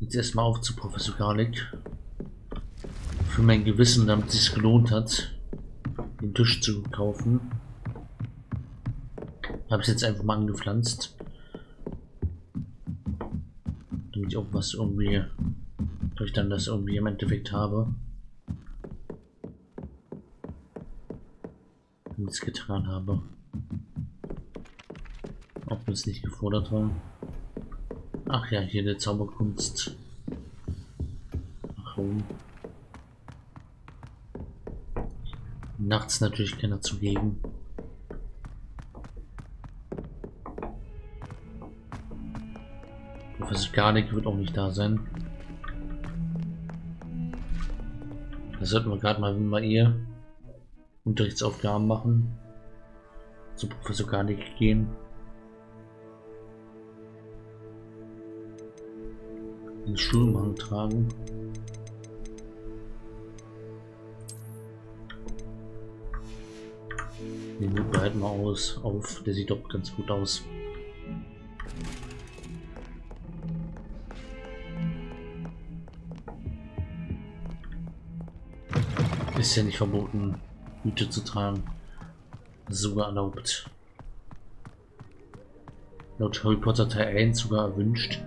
Jetzt erstmal auf zu Professor Garlic. Für mein Gewissen, damit es sich gelohnt hat, den Tisch zu kaufen. Habe ich jetzt einfach mal angepflanzt. Damit ich auch was irgendwie, durch dann das irgendwie im Endeffekt habe. Nichts getan habe. Auch wenn es nicht gefordert war. Ach ja, hier der Zauberkunst. Warum? Nachts natürlich keiner zugegen. Professor Garnick wird auch nicht da sein. Das sollten wir gerade mal, wir ihr Unterrichtsaufgaben machen, zu Professor Garnick gehen. Den Schulmann tragen. Den behalten wir aus, auf. Der sieht doch ganz gut aus. Ist ja nicht verboten, Hüte zu tragen. Sogar erlaubt. Laut Harry Potter Teil 1 sogar erwünscht.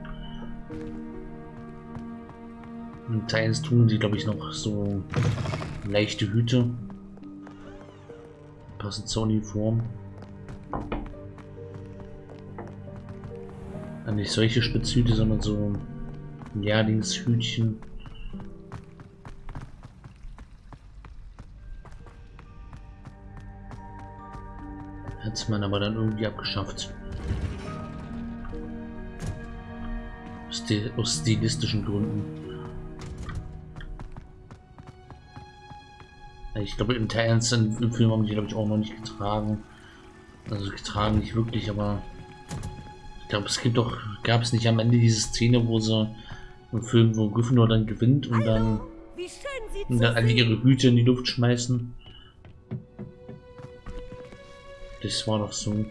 Und Teil 1 tun sie, glaube ich, noch so leichte Hüte. Passend zur Uniform. nicht solche Spitzhüte, sondern so ein Jahrlingshütchen. Hat man aber dann irgendwie abgeschafft. Aus stilistischen Gründen. Ich glaube, im 1 im Film haben die, glaube ich, auch noch nicht getragen. Also getragen nicht wirklich, aber ich glaube, es gibt doch, gab es nicht am Ende diese Szene, wo sie im Film, wo Gryffindor dann gewinnt und dann, und dann alle ihre Hüte in die Luft schmeißen. Das war doch so.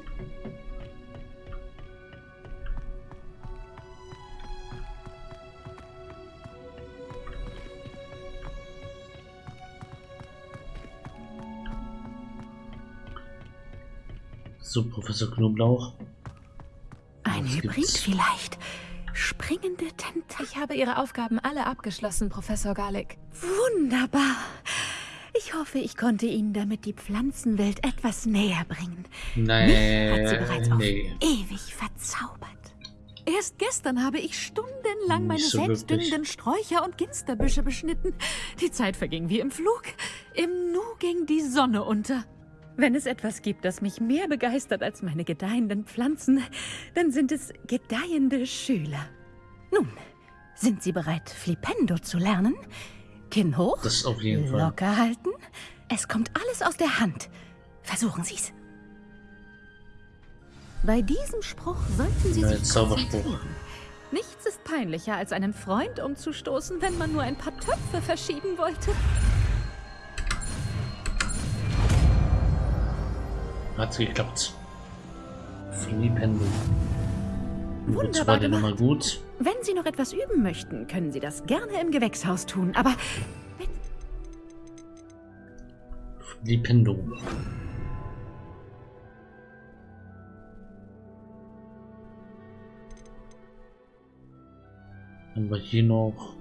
So, Professor Knoblauch. Ein Was Hybrid gibt's? vielleicht. Springende Tentakel. Ich habe Ihre Aufgaben alle abgeschlossen, Professor Garlic. Wunderbar. Ich hoffe, ich konnte Ihnen damit die Pflanzenwelt etwas näher bringen. Nein, Mich hat sie bereits auf ewig verzaubert. Erst gestern habe ich stundenlang meine so selbstdüngenden Sträucher und Ginsterbüsche beschnitten. Die Zeit verging wie im Flug. Im Nu ging die Sonne unter. Wenn es etwas gibt, das mich mehr begeistert als meine gedeihenden Pflanzen, dann sind es gedeihende Schüler. Nun, sind Sie bereit, Flipendo zu lernen? Kinn hoch. Das auf jeden Fall. Locker halten. Es kommt alles aus der Hand. Versuchen Sie es. Bei diesem Spruch sollten Sie ja, sich konzentrieren. Nichts ist peinlicher, als einen Freund umzustoßen, wenn man nur ein paar Töpfe verschieben wollte. Hat geklappt. Fliehpendel. Wunderbar war gemacht. gut. Wenn Sie noch etwas üben möchten, können Sie das gerne im Gewächshaus tun, aber... Die Pendo. Haben wir hier noch...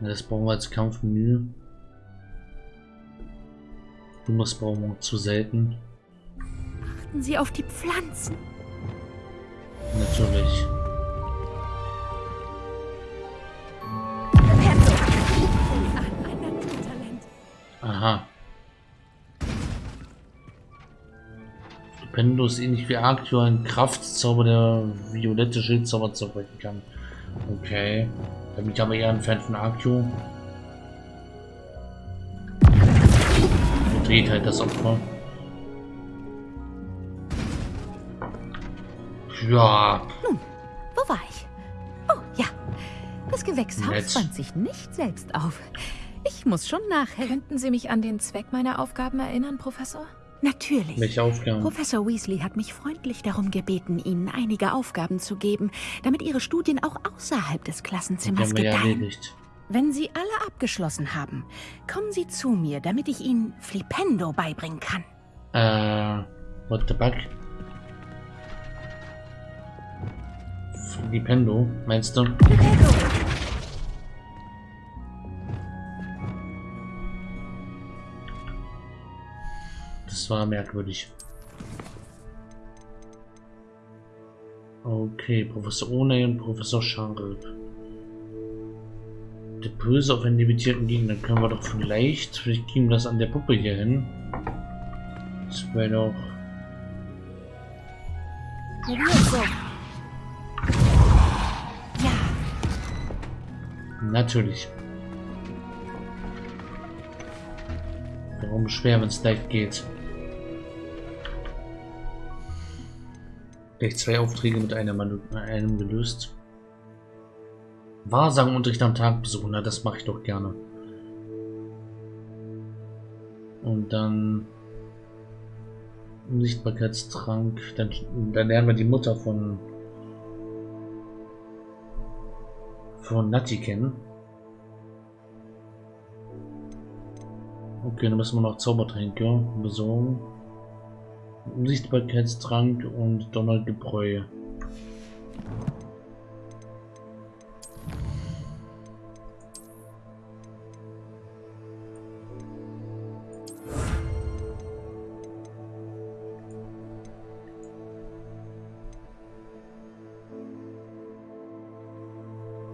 Das brauchen wir als Kampfmenü. Du musst brauchen wir zu selten. Achten Sie auf die Pflanzen. Natürlich. Aha. Stupendo ist ähnlich wie Arctio ein Kraftzauber, der violette Schildzauber zerbrechen kann. Okay. Da bin ich aber eher ein Fan von Arctio. Dreht halt das Opfer. Ja. Nun, wo war ich? Oh, ja. Das Gewächshaus fand sich nicht selbst auf. Ich muss schon nachhelfen. Könnten Sie mich an den Zweck meiner Aufgaben erinnern, Professor? Natürlich. Welche Aufgaben? Professor Weasley hat mich freundlich darum gebeten, Ihnen einige Aufgaben zu geben, damit Ihre Studien auch außerhalb des Klassenzimmers gedeihen. Ja. Wenn Sie alle abgeschlossen haben, kommen Sie zu mir, damit ich Ihnen Flipendo beibringen kann. Äh, what the fuck? Flipendo, meinst du? Flipendo. Das war merkwürdig. Okay, Professor One und Professor Sharp. Der Böse auf einen limitierten Gegner können wir doch vielleicht, vielleicht kriegen wir das an der Puppe hier hin. Das wäre doch... Natürlich. Warum schwer, wenn es leicht geht? Gleich zwei Aufträge mit einem, einem gelöst. Wahrsagenunterricht am Tag besuchen, na das mache ich doch gerne. Und dann Unsichtbarkeitstrank, dann, dann lernen wir die Mutter von von kennen. Okay, dann müssen wir noch Zaubertränke besorgen. Unsichtbarkeitstrank und Donnergebräu.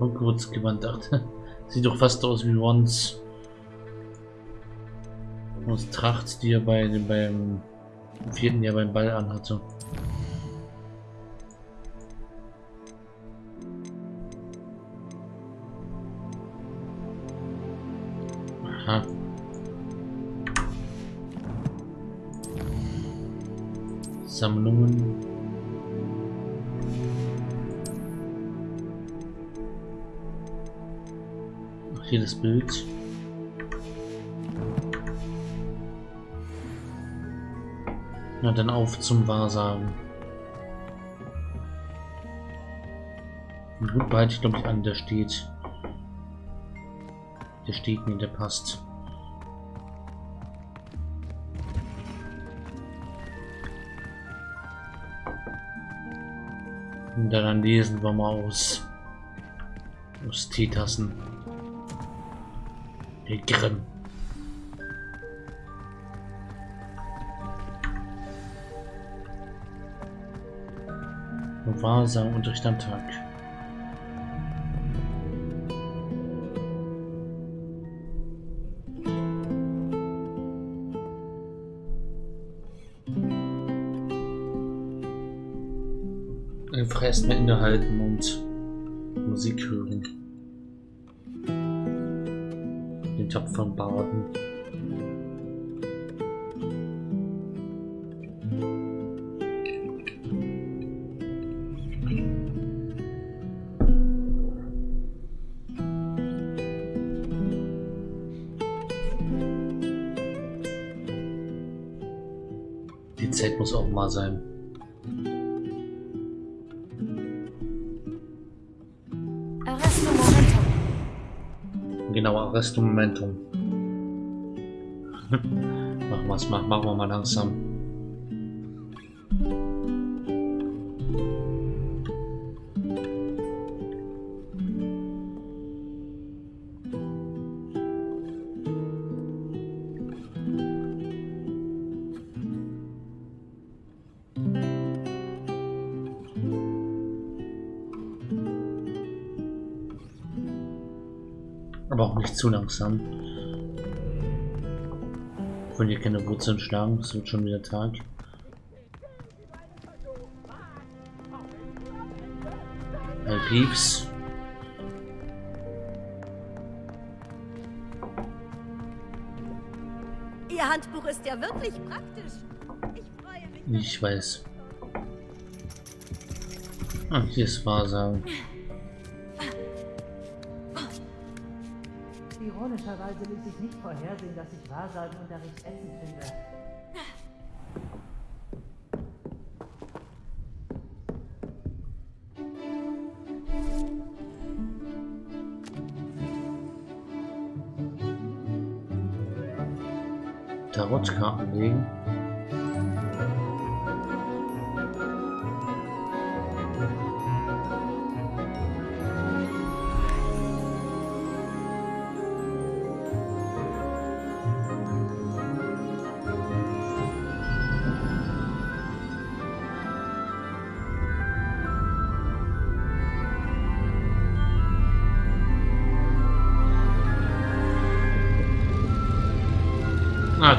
Hogwarts gewandert. Sieht doch fast aus wie Once. Aus Tracht, die er bei, beim vierten Jahr beim Ball anhatte. Bild. Na dann auf zum Wahrsagen. gut behalte ich glaube ich an, der steht. Der steht mir, der passt. Und dann lesen wir mal aus. Aus Teetassen. Grimm. Wahrsam Unterricht am Tag. Einfach erstmal innehalten und Musik hören. Den tapferen Baden. Zeit muss auch mal sein. Momentum. machen wir es mal, machen wir mal langsam. Aber auch nicht zu langsam. Wenn hier keine Wurzeln schlagen, es wird schon wieder Tag. Hey Pieps. Ihr Handbuch ist ja wirklich praktisch. Ich freue mich. Ich weiß. Ah, hier ist Wahrsagen. Normalerweise ließ sich nicht vorhersehen, dass ich Wahrsagenunterricht Essen finde. Tarotkarten legen.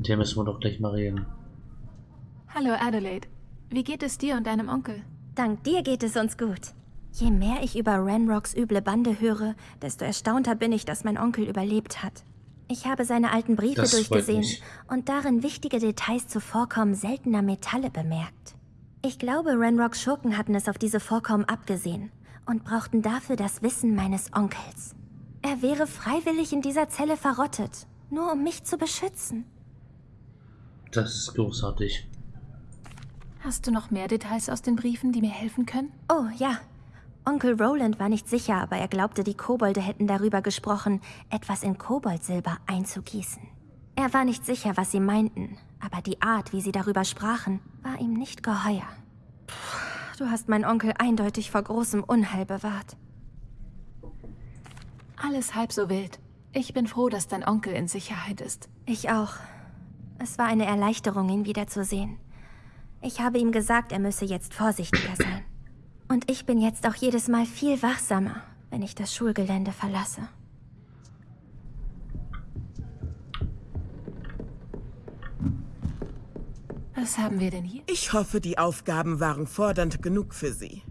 Mit dem müssen wir doch gleich mal reden. Hallo Adelaide. Wie geht es dir und deinem Onkel? Dank dir geht es uns gut. Je mehr ich über Ranrocks üble Bande höre, desto erstaunter bin ich, dass mein Onkel überlebt hat. Ich habe seine alten Briefe Das durchgesehen und darin wichtige Details zu Vorkommen seltener Metalle bemerkt. Ich glaube, Ranrocks Schurken hatten es auf diese Vorkommen abgesehen und brauchten dafür das Wissen meines Onkels. Er wäre freiwillig in dieser Zelle verrottet, nur um mich zu beschützen. Das ist großartig. Hast du noch mehr Details aus den Briefen, die mir helfen können? Oh, ja. Onkel Roland war nicht sicher, aber er glaubte, die Kobolde hätten darüber gesprochen, etwas in Koboldsilber einzugießen. Er war nicht sicher, was sie meinten, aber die Art, wie sie darüber sprachen, war ihm nicht geheuer. Puh, du hast meinen Onkel eindeutig vor großem Unheil bewahrt. Alles halb so wild. Ich bin froh, dass dein Onkel in Sicherheit ist. Ich auch. Es war eine Erleichterung, ihn wiederzusehen. Ich habe ihm gesagt, er müsse jetzt vorsichtiger sein. Und ich bin jetzt auch jedes Mal viel wachsamer, wenn ich das Schulgelände verlasse. Was haben wir denn hier? Ich hoffe, die Aufgaben waren fordernd genug für Sie.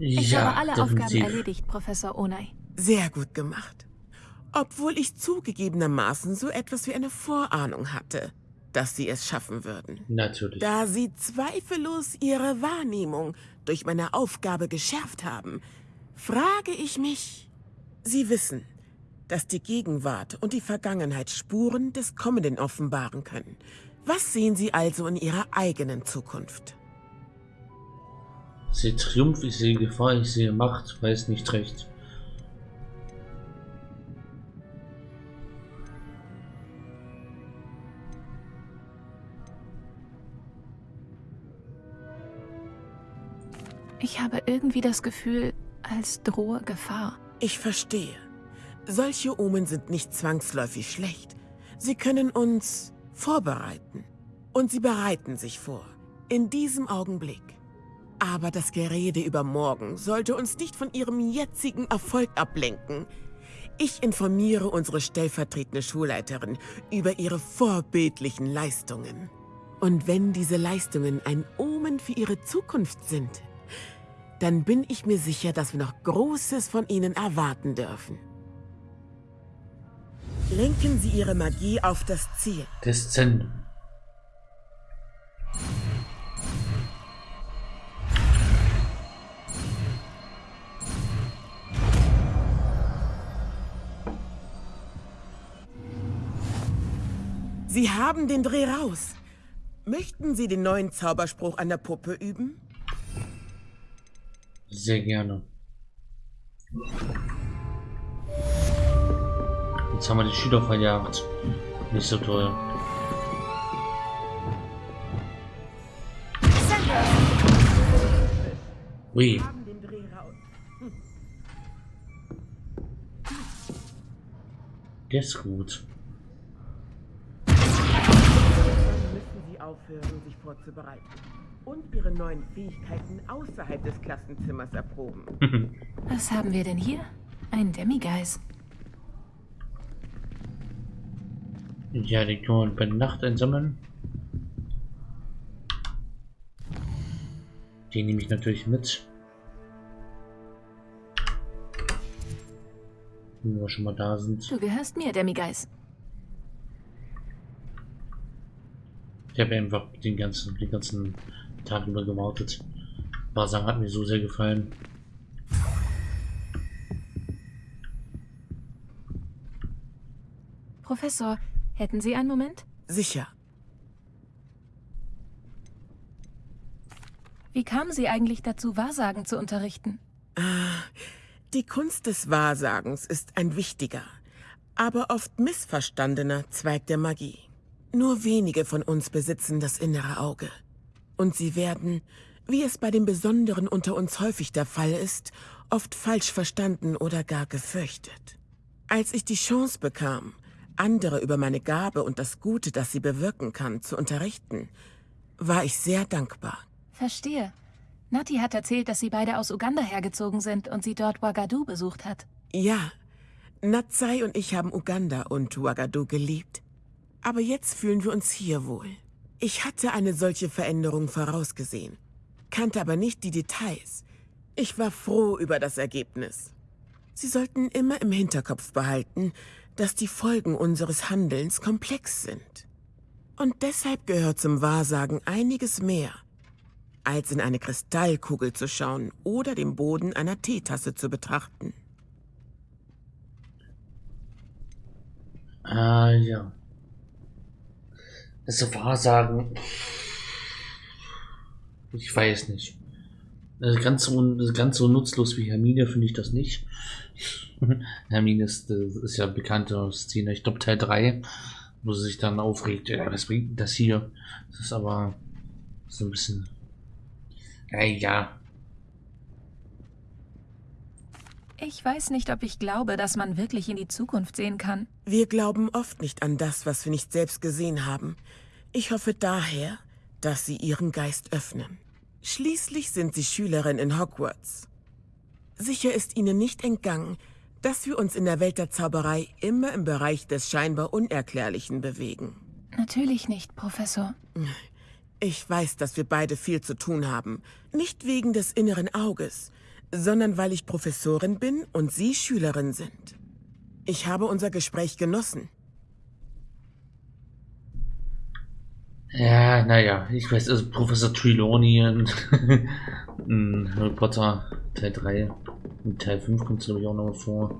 Ich ja, habe alle Aufgaben definitiv. erledigt, Professor Onai. Sehr gut gemacht. Obwohl ich zugegebenermaßen so etwas wie eine Vorahnung hatte, dass Sie es schaffen würden. Natürlich. Da Sie zweifellos Ihre Wahrnehmung durch meine Aufgabe geschärft haben, frage ich mich. Sie wissen, dass die Gegenwart und die Vergangenheit Spuren des Kommenden offenbaren können. Was sehen Sie also in Ihrer eigenen Zukunft? Ich sehe Triumph, ich sehe Gefahr, ich sehe Macht, weiß nicht recht. Ich habe irgendwie das Gefühl, als drohe Gefahr. Ich verstehe. Solche Omen sind nicht zwangsläufig schlecht. Sie können uns vorbereiten. Und sie bereiten sich vor. In diesem Augenblick. Aber das Gerede über morgen sollte uns nicht von ihrem jetzigen Erfolg ablenken. Ich informiere unsere stellvertretende Schulleiterin über ihre vorbildlichen Leistungen. Und wenn diese Leistungen ein Omen für ihre Zukunft sind, dann bin ich mir sicher, dass wir noch Großes von ihnen erwarten dürfen. Lenken Sie Ihre Magie auf das Ziel. Descent. Sie haben den Dreh raus. Möchten Sie den neuen Zauberspruch an der Puppe üben? Sehr gerne. Jetzt haben wir die Schüler verjagt. Nicht so toll. Ui, der ist gut. Dann müssen Sie aufhören, sich vorzubereiten und ihre neuen Fähigkeiten außerhalb des Klassenzimmers erproben. Was haben wir denn hier? Ein Demigeist. Ja, die können wir bei Nacht einsammeln. Die nehme ich natürlich mit. Wenn wir schon mal da sind. Du gehörst mir, Demigeist. Ich habe einfach den ganzen, den ganzen Tag über gewartet. Wahrsagen hat mir so sehr gefallen. Professor, hätten Sie einen Moment? Sicher. Wie kamen Sie eigentlich dazu, Wahrsagen zu unterrichten? Ah, die Kunst des Wahrsagens ist ein wichtiger, aber oft missverstandener Zweig der Magie. Nur wenige von uns besitzen das innere Auge. Und sie werden, wie es bei den Besonderen unter uns häufig der Fall ist, oft falsch verstanden oder gar gefürchtet. Als ich die Chance bekam, andere über meine Gabe und das Gute, das sie bewirken kann, zu unterrichten, war ich sehr dankbar. Verstehe. Nati hat erzählt, dass sie beide aus Uganda hergezogen sind und sie dort Ouagadougou besucht hat. Ja, Natsai und ich haben Uganda und Ouagadougou geliebt. Aber jetzt fühlen wir uns hier wohl. Ich hatte eine solche Veränderung vorausgesehen, kannte aber nicht die Details. Ich war froh über das Ergebnis. Sie sollten immer im Hinterkopf behalten, dass die Folgen unseres Handelns komplex sind. Und deshalb gehört zum Wahrsagen einiges mehr, als in eine Kristallkugel zu schauen oder den Boden einer Teetasse zu betrachten. Ah, ja. Also Wahrsagen. Ich weiß nicht. Also ganz, so, ganz so nutzlos wie Hermine finde ich das nicht. Hermine ist, ist ja bekannte Szene, ich glaube Teil 3, wo sie sich dann aufregt, ja, was bringt das hier? Das ist aber so ein bisschen. Ja, ja. Ich weiß nicht, ob ich glaube, dass man wirklich in die Zukunft sehen kann. Wir glauben oft nicht an das, was wir nicht selbst gesehen haben. Ich hoffe daher, dass Sie Ihren Geist öffnen. Schließlich sind Sie Schülerin in Hogwarts. Sicher ist Ihnen nicht entgangen, dass wir uns in der Welt der Zauberei immer im Bereich des scheinbar Unerklärlichen bewegen. Natürlich nicht, Professor. Ich weiß, dass wir beide viel zu tun haben. Nicht wegen des inneren Auges, sondern weil ich Professorin bin und Sie Schülerin sind. Ich habe unser Gespräch genossen. Ja, naja, ich weiß, also Professor Trelawney in, Harry Potter Teil 3 und Teil 5 kommt es glaube ich auch noch vor.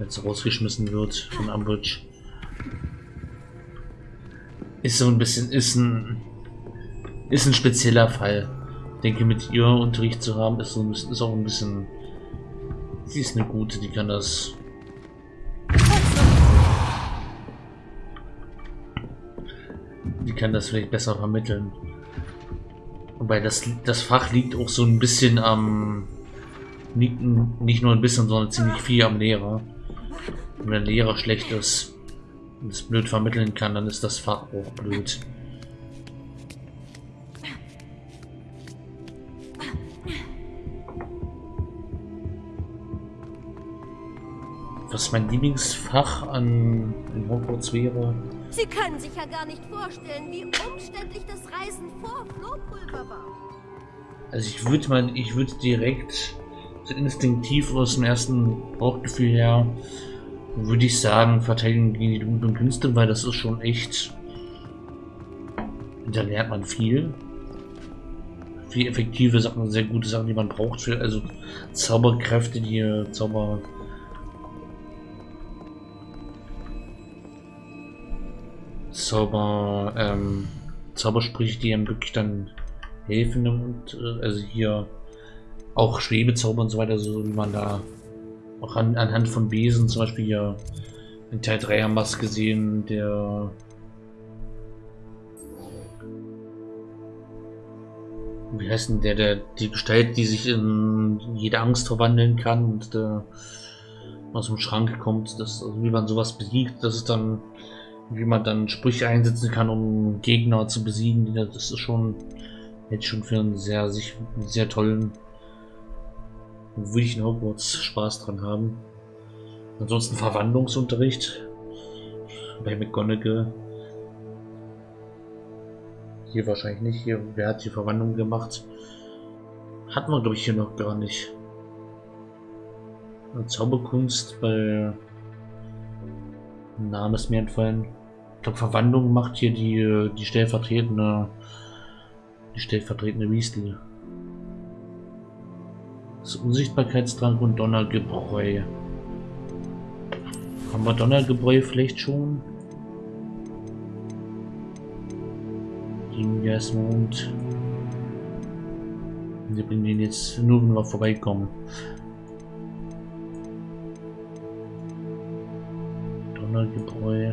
Es rausgeschmissen wird von Umbridge. Ist so ein bisschen, ist ein, ist ein spezieller Fall. Denke, mit ihr Unterricht zu haben, ist, so ein bisschen, ist auch ein bisschen, sie ist eine gute, die kann das die kann das vielleicht besser vermitteln. Wobei das, das Fach liegt auch so ein bisschen am, nicht nur ein bisschen, sondern ziemlich viel am Lehrer. Wenn der Lehrer schlecht ist und es blöd vermitteln kann, dann ist das Fach auch blöd. Was mein Lieblingsfach an Hogwarts wäre, Sie können sich ja gar nicht vorstellen, wie umständlich das Reisen vor Flohpulver war. Also ich würde mal, ich würde direkt so instinktiv aus dem ersten Bauchgefühl her, würde ich sagen, Verteidigung gegen die dunklen Künste, weil das ist schon echt, da lernt man viel. Viel effektive Sachen, sehr gute Sachen, die man braucht für, also Zauberkräfte, die Zauber Zauber, ähm, Zaubersprüche, die einem wirklich dann helfen und äh, also hier auch Schwebezauber und so weiter, so wie man da auch an, anhand von Besen zum Beispiel hier in Teil 3 haben wir es gesehen, der wie heißt denn der, der die Gestalt, die sich in jede Angst verwandeln kann und der aus dem Schrank kommt, das, also wie man sowas besiegt, das ist dann wie man dann Sprüche einsetzen kann, um Gegner zu besiegen. Das ist schon jetzt schon für einen sehr, sich, sehr tollen, würde ich in Hogwarts Spaß dran haben. Ansonsten Verwandlungsunterricht bei McGonagall. Hier wahrscheinlich nicht. Hier, wer hat die Verwandlung gemacht? Hatten wir, glaube ich, hier noch gar nicht. Zauberkunst bei Name ist mir entfallen. glaube, Verwandlung macht hier die, die stellvertretende, die stellvertretende Weasley. Das Unsichtbarkeitstrank und Donnergebräu. Haben wir Donnergebräu vielleicht schon? Mond. Wir bringen ihn jetzt nur, wenn wir vorbeikommen. Donnergebräu.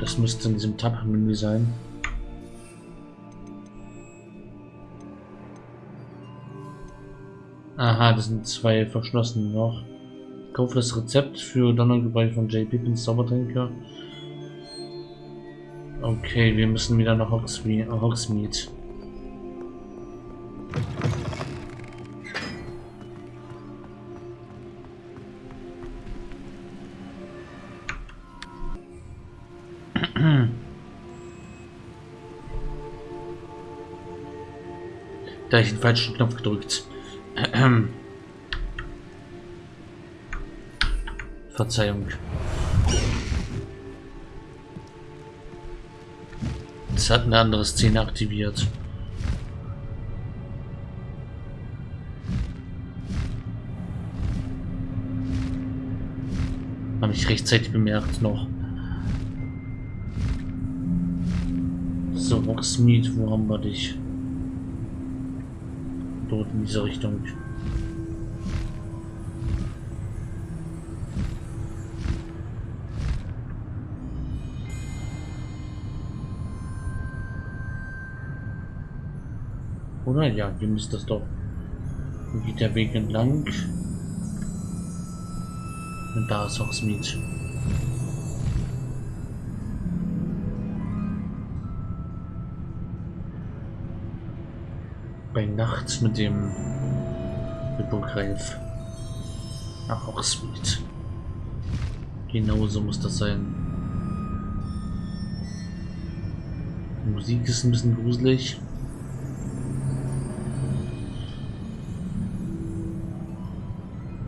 Das müsste in diesem Tab-Menü sein. Aha, das sind zwei verschlossene noch. Kaufe das Rezept für Donnergebräu von J. Pippins Zaubertränke. Okay, wir müssen wieder nach. Hogsmeade. Da ich den falschen Knopf gedrückt. Verzeihung. Es hat eine andere Szene aktiviert. Habe ich rechtzeitig bemerkt noch. So, Rocksmeet, wo haben wir dich? In diese Richtung. Oder? Ja, hier müsste das doch. Hier geht der Weg entlang. Und da ist auch Smith. Nacht mit dem Hippogreif. Ach, auch Smith. Genauso muss das sein. Die Musik ist ein bisschen gruselig.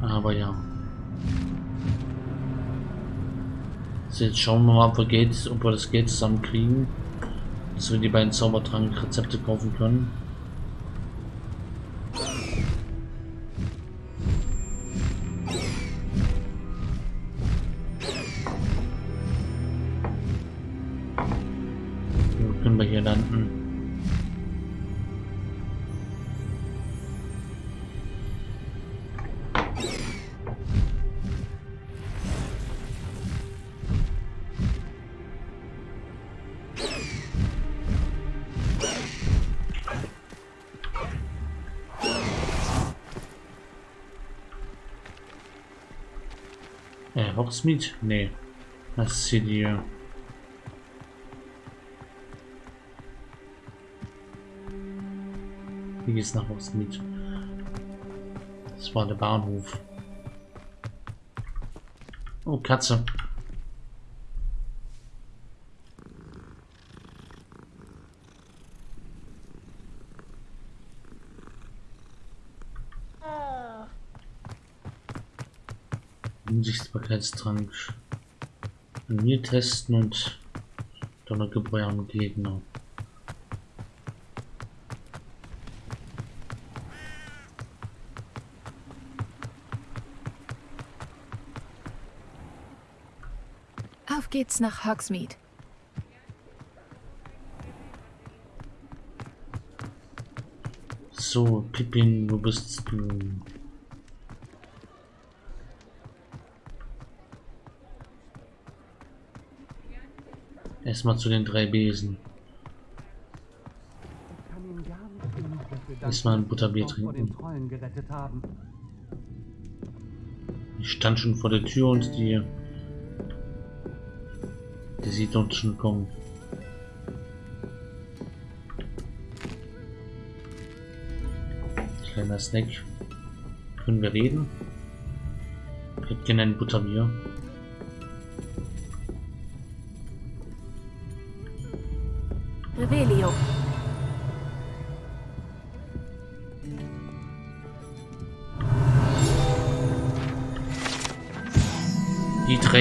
Aber ja. So, jetzt schauen wir mal, ob wir, Geld, ob wir das Geld zusammenkriegen. Dass wir die beiden Zaubertrank-Rezepte kaufen können. Hogsmeade? Nee. Das ist hier die... Hier geht's nach Hogsmeade. Das war der Bahnhof. Oh, Katze. Unsichtbarkeitstrank an mir testen und Donnergebräu am Gegner. Auf geht's nach Hogsmeade. So, Pippin, wo bist du? Erstmal zu den drei Besen. Erstmal ein Butterbier trinken. Ich stand schon vor der Tür und die... Die sieht uns schon kommen. Kleiner Snack. Können wir reden? Ich hätte gerne ein Butterbier.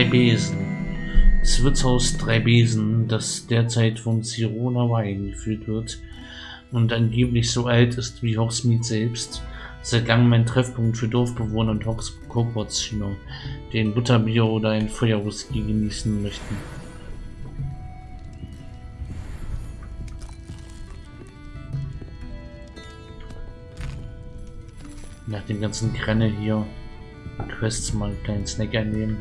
Besen. Wirtshaus Drei Besen, das derzeit von Sirona Wein geführt wird und angeblich so alt ist wie Hogsmeade selbst, seit langem ein Treffpunkt für Dorfbewohner und Hogwarts-Schüler, die ein Butterbier oder ein Feuerwhisky genießen möchten. Nach dem ganzen Grenne hier Quests mal einen kleinen Snack einnehmen.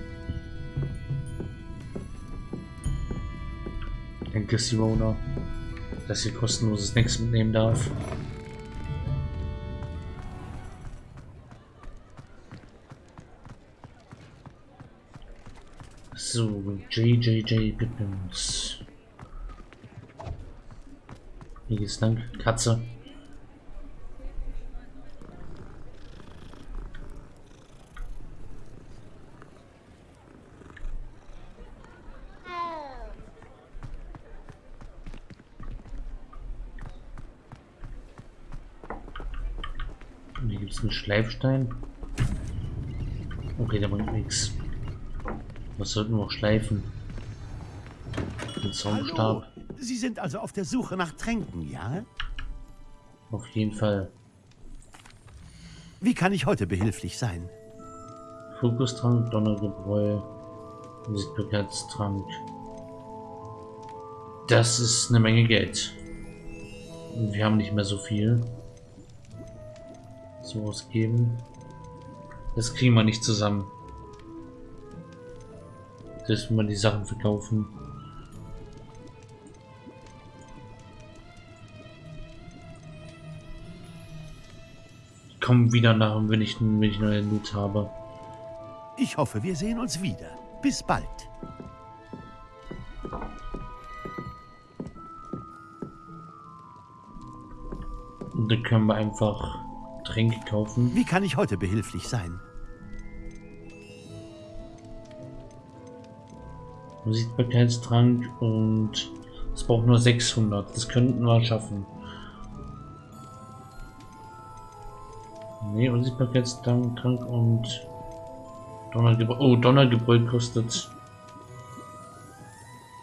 Simona, dass ihr kostenloses Snacks mitnehmen darf. So, JJJ Pippins. Hier geht's lang. Katze. hier gibt es einen Schleifstein. Okay, der bringt nichts. Was sollten wir auch schleifen? Den Zauberstab. Sie sind also auf der Suche nach Tränken, ja? Auf jeden Fall. Wie kann ich heute behilflich sein? Fokustrank, Donnergebräu, Sichtbarkeitstrank. Das ist eine Menge Geld. Und wir haben nicht mehr so viel zu ausgeben. Das kriegen wir nicht zusammen. Dass wir die Sachen verkaufen. Kommen wieder nach, wenn ich, wenn ich neue Loot habe. Ich hoffe, wir sehen uns wieder. Bis bald. Und dann können wir einfach Tränke kaufen. Wie kann ich heute behilflich sein? Sichtbarkeitstrank und es braucht nur 600. Das könnten wir schaffen. Ne, Unsichtbarkeitstrank und Donnergebräu. Oh, Donnergebräu kostet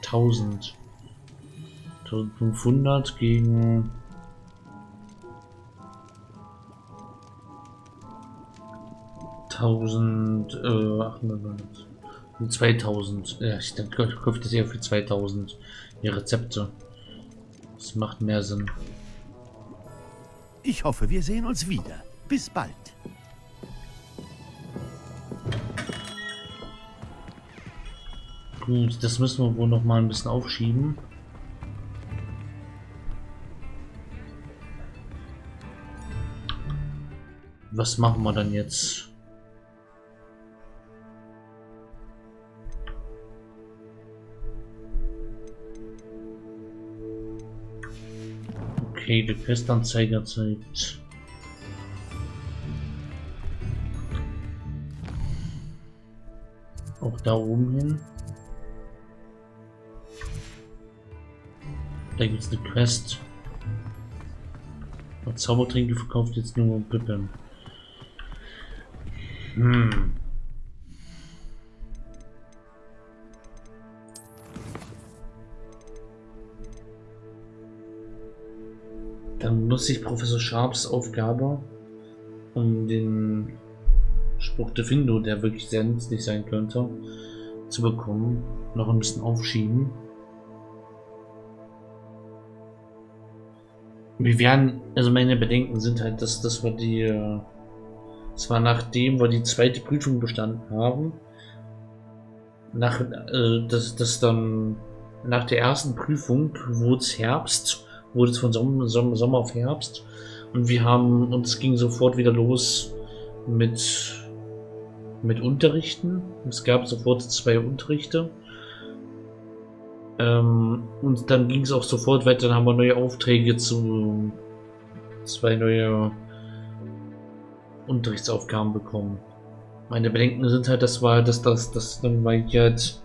1000. 1500 gegen 1800, äh, 2000. Ja, ich denke, ich kaufe das eher für 2000. Die Rezepte. Das macht mehr Sinn. Ich hoffe, wir sehen uns wieder. Bis bald. Gut, das müssen wir wohl noch mal ein bisschen aufschieben. Was machen wir dann jetzt? Okay, die Questanzeiger zeigt. Auch da oben hin. Da gibt es eine Quest. Zaubertränke verkauft jetzt nur Pippen. Hm. Dann nutze ich Professor Sharps Aufgabe, um den Spruch de Findo, der wirklich sehr nützlich sein könnte, zu bekommen, noch ein bisschen aufschieben. Wir werden, also meine Bedenken sind halt, dass, dass wir die, zwar nachdem wir die zweite Prüfung bestanden haben, nach, äh, dass, dass dann nach der ersten Prüfung wurde es Herbst wurde es von Sommer, Sommer, Sommer auf Herbst. Und wir haben, und es ging sofort wieder los mit, mit Unterrichten. Es gab sofort zwei Unterrichte. Ähm, und dann ging es auch sofort weiter, dann haben wir neue Aufträge zu zwei neue Unterrichtsaufgaben bekommen. Meine Bedenken sind halt, das war, dass das, das dann weil ich halt,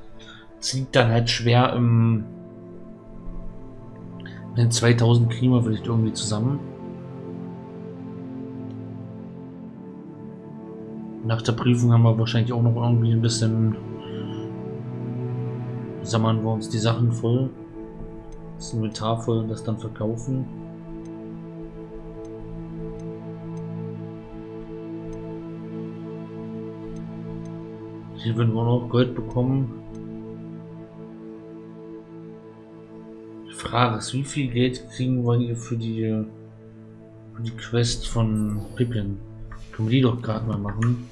dann halt schwer im in 2000 kriegen wir vielleicht irgendwie zusammen. Nach der Prüfung haben wir wahrscheinlich auch noch irgendwie ein bisschen Sammeln wir uns die Sachen voll. Das Inventar voll und das dann verkaufen. Hier würden wir noch Gold bekommen. Frage ist, wie viel Geld kriegen wir hier für die, für die Quest von Pippin? Können wir die doch gerade mal machen.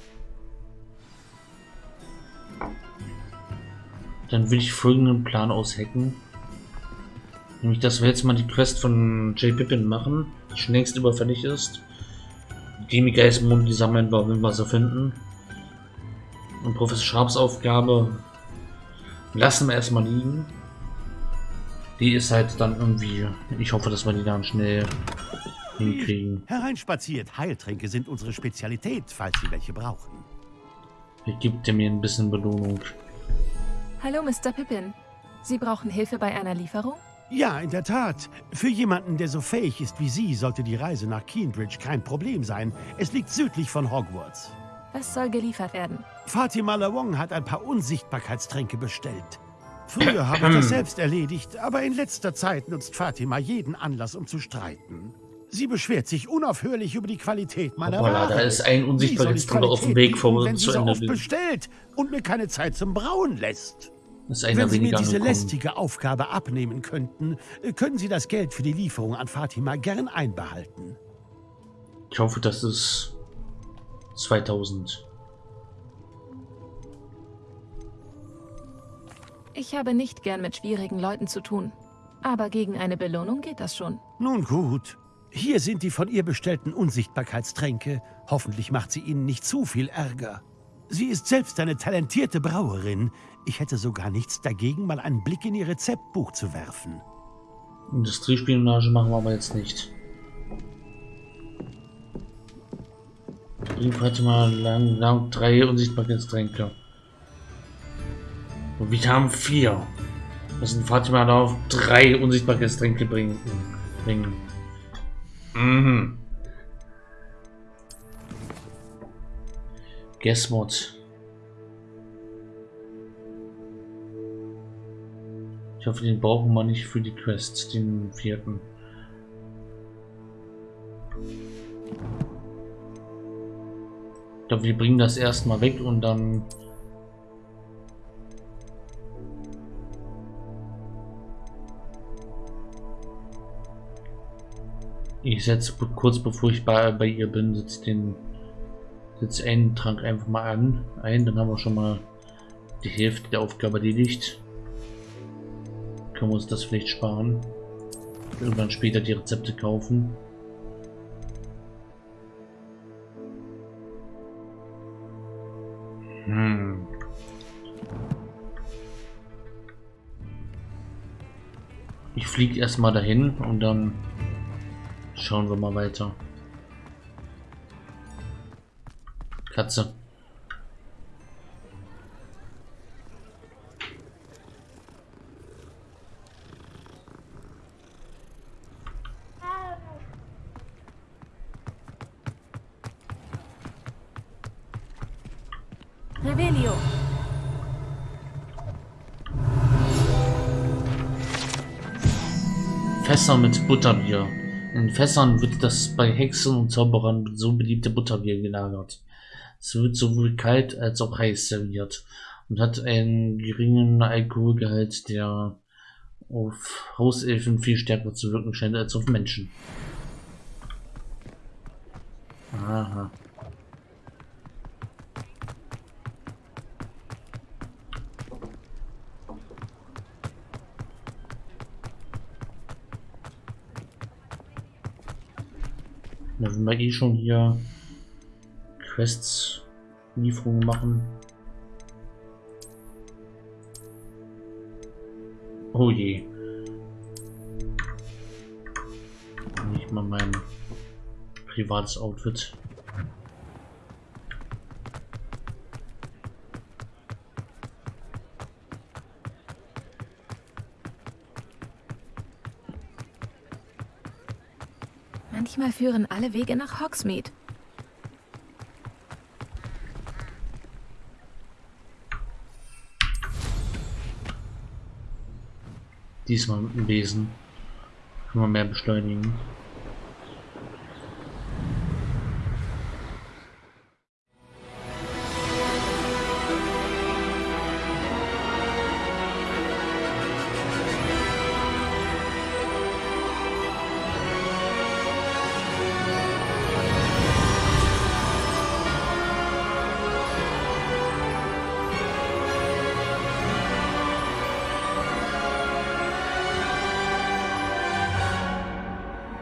Dann will ich folgenden Plan aushacken. Nämlich, dass wir jetzt mal die Quest von J. Pippin machen, die schon längst überfällig ist. Die Geistmond, die sammeln wir, wenn wir sie finden. Und Professor Sharps Aufgabe lassen wir erstmal liegen. Die ist halt dann irgendwie. Ich hoffe, dass wir die dann schnell hinkriegen. Hereinspaziert. Heiltränke sind unsere Spezialität, falls Sie welche brauchen. Hier gibt er mir ein bisschen Belohnung. Hallo, Mr. Pippin. Sie brauchen Hilfe bei einer Lieferung? Ja, in der Tat. Für jemanden, der so fähig ist wie Sie, sollte die Reise nach Keenbridge kein Problem sein. Es liegt südlich von Hogwarts. Was soll geliefert werden? Fatima Lawong hat ein paar Unsichtbarkeitstränke bestellt. Früher habe ich das selbst erledigt, aber in letzter Zeit nutzt Fatima jeden Anlass, um zu streiten. Sie beschwert sich unaufhörlich über die Qualität meiner Ware. da ist ein Unsichtbarkeitstrank auf dem Weg vor uns zu Ende. bestellt und mir keine Zeit zum Brauen lässt. ist einer Wenn Sie mir diese angekommen. lästige Aufgabe abnehmen könnten, können Sie das Geld für die Lieferung an Fatima gern einbehalten. Ich hoffe, das ist 2000. Ich habe nicht gern mit schwierigen Leuten zu tun. Aber gegen eine Belohnung geht das schon. Nun gut. Hier sind die von ihr bestellten Unsichtbarkeitstränke. Hoffentlich macht sie Ihnen nicht zu viel Ärger. Sie ist selbst eine talentierte Brauerin. Ich hätte sogar nichts dagegen, mal einen Blick in ihr Rezeptbuch zu werfen. Industriespionage machen wir aber jetzt nicht. Bringt heute mal lang, lang drei Unsichtbarkeitstränke. Und wir haben vier. Müssen Fatima darauf drei Unsichtbarkeitstränke bringen. bringen. Mhm. Guess what? Ich hoffe, den brauchen wir nicht für die Quest, den vierten. Ich glaube, wir bringen das erstmal weg und dann Ich setze kurz bevor ich bei, bei ihr bin, setze den setze einen Trank einfach mal an, ein, dann haben wir schon mal die Hälfte der Aufgabe erledigt. Können wir uns das vielleicht sparen. Irgendwann später die Rezepte kaufen. Hm. Ich fliege erstmal dahin und dann Schauen wir mal weiter. Katze. Fässer mit Butterbier. In Fässern wird das bei Hexen und Zauberern so beliebte Butterbier gelagert. Es wird sowohl kalt als auch heiß serviert und hat einen geringen Alkoholgehalt, der auf Hauselfen viel stärker zu wirken scheint als auf Menschen. Aha. Na, wenn wir eh schon hier Quests, Lieferungen machen. Oh je. Nicht mal mein privates Outfit. führen alle Wege nach Hogsmeade. Diesmal mit dem Besen. Kann man mehr beschleunigen.